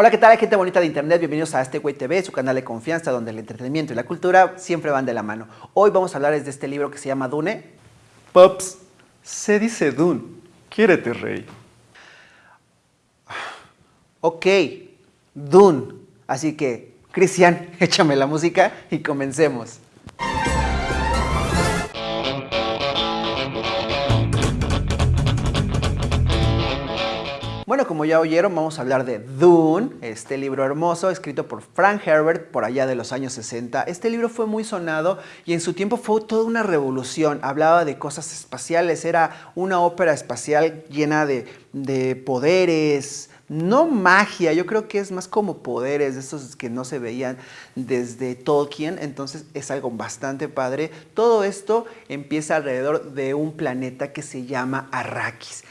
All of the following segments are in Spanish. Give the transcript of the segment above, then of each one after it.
Hola, ¿qué tal gente bonita de internet? Bienvenidos a Este Güey TV, su canal de confianza donde el entretenimiento y la cultura siempre van de la mano. Hoy vamos a hablar de este libro que se llama Dune. Pops, se dice Dune. Quiérete, rey. Ok, Dune. Así que, Cristian, échame la música y comencemos. Bueno, como ya oyeron, vamos a hablar de Dune, este libro hermoso escrito por Frank Herbert por allá de los años 60. Este libro fue muy sonado y en su tiempo fue toda una revolución. Hablaba de cosas espaciales, era una ópera espacial llena de, de poderes, no magia, yo creo que es más como poderes, esos que no se veían desde Tolkien, entonces es algo bastante padre. Todo esto empieza alrededor de un planeta que se llama Arrakis.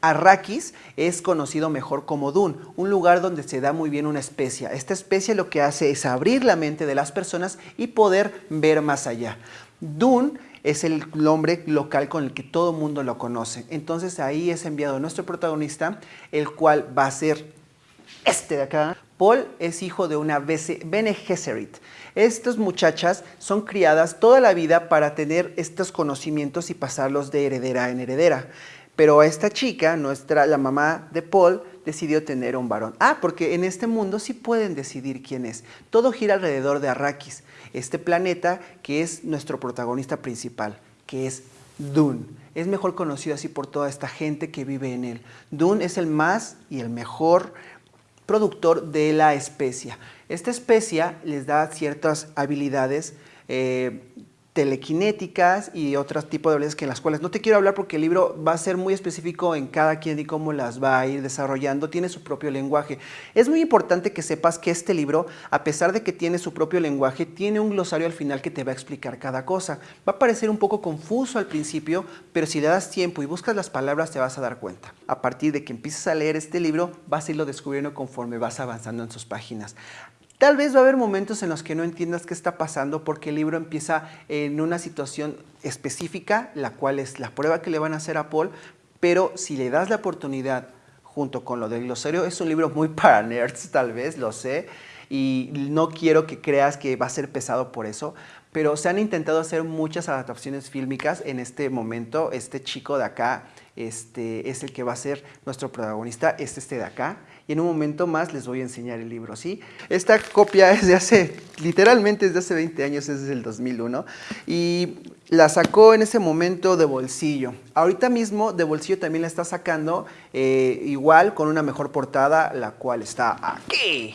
Arrakis es conocido mejor como Dune, un lugar donde se da muy bien una especia. Esta especia lo que hace es abrir la mente de las personas y poder ver más allá. Dune es el nombre local con el que todo mundo lo conoce. Entonces ahí es enviado nuestro protagonista, el cual va a ser este de acá. Paul es hijo de una Bene Gesserit. Estas muchachas son criadas toda la vida para tener estos conocimientos y pasarlos de heredera en heredera. Pero esta chica, nuestra, la mamá de Paul, decidió tener un varón. Ah, porque en este mundo sí pueden decidir quién es. Todo gira alrededor de Arrakis, este planeta que es nuestro protagonista principal, que es Dune. Es mejor conocido así por toda esta gente que vive en él. Dune es el más y el mejor productor de la especia. Esta especia les da ciertas habilidades eh, telequinéticas y otros tipos de habilidades que en las cuales no te quiero hablar porque el libro va a ser muy específico en cada quien y cómo las va a ir desarrollando, tiene su propio lenguaje. Es muy importante que sepas que este libro, a pesar de que tiene su propio lenguaje, tiene un glosario al final que te va a explicar cada cosa. Va a parecer un poco confuso al principio, pero si le das tiempo y buscas las palabras te vas a dar cuenta. A partir de que empieces a leer este libro, vas a irlo descubriendo conforme vas avanzando en sus páginas. Tal vez va a haber momentos en los que no entiendas qué está pasando porque el libro empieza en una situación específica, la cual es la prueba que le van a hacer a Paul, pero si le das la oportunidad junto con lo del glosario, es un libro muy para nerds tal vez, lo sé, y no quiero que creas que va a ser pesado por eso, pero se han intentado hacer muchas adaptaciones fílmicas en este momento. Este chico de acá este, es el que va a ser nuestro protagonista, es este de acá y en un momento más les voy a enseñar el libro, ¿sí? Esta copia es de hace, literalmente es de hace 20 años, es del 2001 y la sacó en ese momento de bolsillo. Ahorita mismo de bolsillo también la está sacando eh, igual con una mejor portada, la cual está aquí,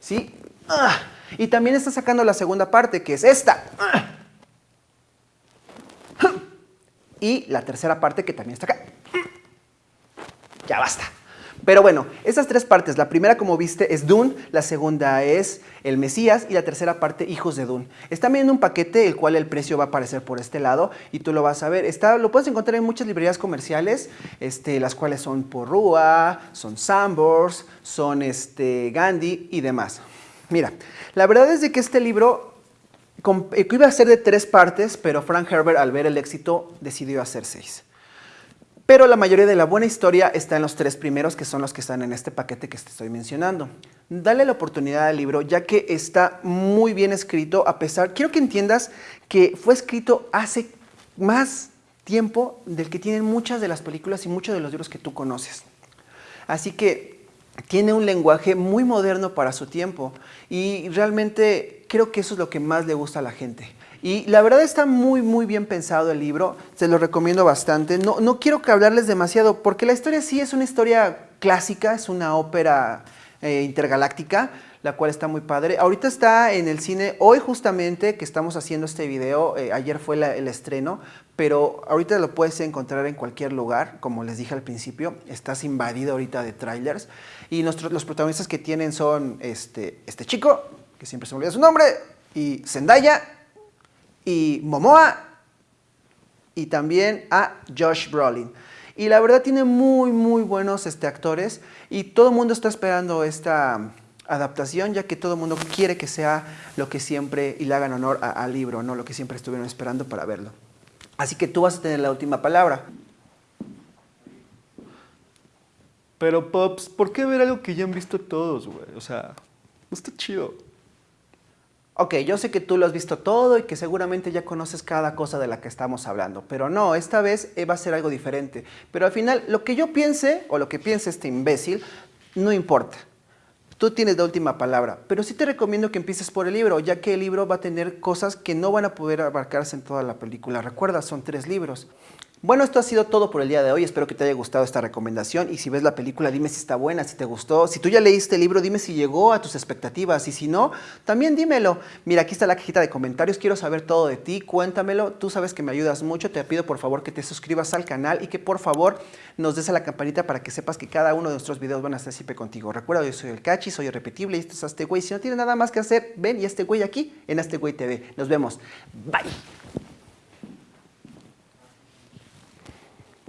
¿sí? Ah, y también está sacando la segunda parte, que es esta. Ah. Y la tercera parte que también está acá. Ya basta. Pero bueno, estas tres partes, la primera como viste es Dune, la segunda es El Mesías y la tercera parte Hijos de Dune. Está viendo un paquete el cual el precio va a aparecer por este lado y tú lo vas a ver. Está, lo puedes encontrar en muchas librerías comerciales, este, las cuales son Porrúa, son Sambors, son este, Gandhi y demás. Mira, la verdad es de que este libro eh, iba a ser de tres partes, pero Frank Herbert al ver el éxito decidió hacer seis. Pero la mayoría de la buena historia está en los tres primeros, que son los que están en este paquete que te estoy mencionando. Dale la oportunidad al libro, ya que está muy bien escrito, a pesar... Quiero que entiendas que fue escrito hace más tiempo del que tienen muchas de las películas y muchos de los libros que tú conoces. Así que tiene un lenguaje muy moderno para su tiempo y realmente creo que eso es lo que más le gusta a la gente. Y la verdad está muy, muy bien pensado el libro, se lo recomiendo bastante. No, no quiero que hablarles demasiado, porque la historia sí es una historia clásica, es una ópera eh, intergaláctica, la cual está muy padre. Ahorita está en el cine, hoy justamente que estamos haciendo este video, eh, ayer fue el estreno, pero ahorita lo puedes encontrar en cualquier lugar, como les dije al principio, estás invadido ahorita de trailers. Y los protagonistas que tienen son este, este chico, que siempre se me olvida su nombre, y Zendaya, y Momoa y también a Josh Brolin. Y la verdad tiene muy, muy buenos este, actores y todo el mundo está esperando esta adaptación, ya que todo el mundo quiere que sea lo que siempre, y le hagan honor al libro, ¿no? lo que siempre estuvieron esperando para verlo. Así que tú vas a tener la última palabra. Pero, Pops, ¿por qué ver algo que ya han visto todos, güey? O sea, no está chido. Ok, yo sé que tú lo has visto todo y que seguramente ya conoces cada cosa de la que estamos hablando, pero no, esta vez eh, va a ser algo diferente. Pero al final, lo que yo piense o lo que piense este imbécil, no importa. Tú tienes la última palabra, pero sí te recomiendo que empieces por el libro, ya que el libro va a tener cosas que no van a poder abarcarse en toda la película. Recuerda, son tres libros. Bueno, esto ha sido todo por el día de hoy. Espero que te haya gustado esta recomendación. Y si ves la película, dime si está buena, si te gustó. Si tú ya leíste el libro, dime si llegó a tus expectativas. Y si no, también dímelo. Mira, aquí está la cajita de comentarios. Quiero saber todo de ti. Cuéntamelo. Tú sabes que me ayudas mucho. Te pido por favor que te suscribas al canal y que por favor nos des a la campanita para que sepas que cada uno de nuestros videos van a estar siempre contigo. Recuerda, yo soy el Cachi, soy irrepetible y esto es Este Güey. Si no tienes nada más que hacer, ven y este güey aquí en Este Güey TV. Nos vemos. Bye.